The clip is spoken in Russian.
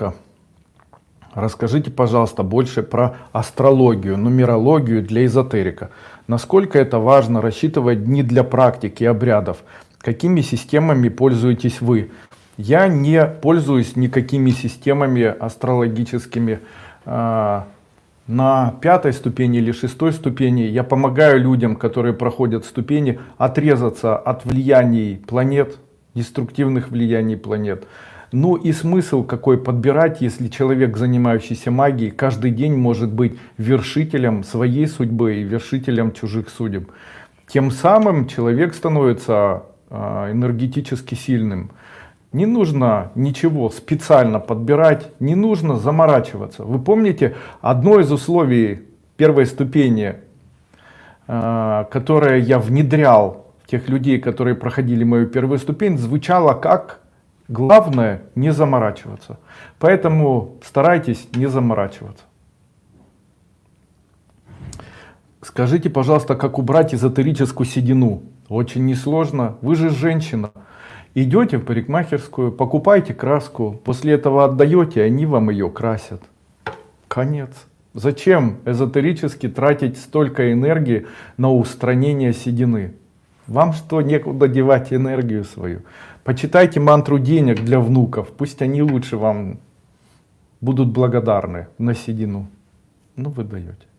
коротко. Расскажите, пожалуйста, больше про астрологию, нумерологию для эзотерика. Насколько это важно рассчитывать дни для практики и обрядов? Какими системами пользуетесь вы? Я не пользуюсь никакими системами астрологическими. А, на пятой ступени или шестой ступени я помогаю людям, которые проходят ступени, отрезаться от влияний планет, деструктивных влияний планет. Ну и смысл какой подбирать, если человек, занимающийся магией, каждый день может быть вершителем своей судьбы и вершителем чужих судеб. Тем самым человек становится а, энергетически сильным. Не нужно ничего специально подбирать, не нужно заморачиваться. Вы помните, одно из условий первой ступени, а, которое я внедрял в тех людей, которые проходили мою первую ступень, звучало как Главное не заморачиваться. Поэтому старайтесь не заморачиваться. Скажите, пожалуйста, как убрать эзотерическую седину? Очень несложно. Вы же женщина. Идете в парикмахерскую, покупаете краску, после этого отдаете, они вам ее красят. Конец. Зачем эзотерически тратить столько энергии на устранение седины? Вам что, некуда девать энергию свою? Почитайте мантру денег для внуков, пусть они лучше вам будут благодарны на седину. Ну, вы даете.